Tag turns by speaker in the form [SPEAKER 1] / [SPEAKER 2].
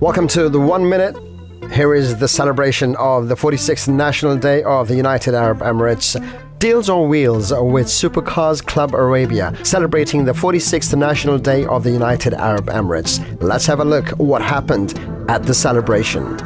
[SPEAKER 1] Welcome to the One Minute. Here is the celebration of the 46th National Day of the United Arab Emirates. Deals on Wheels with Supercars Club Arabia, celebrating the 46th National Day of the United Arab Emirates. Let's have a look what happened at the celebration.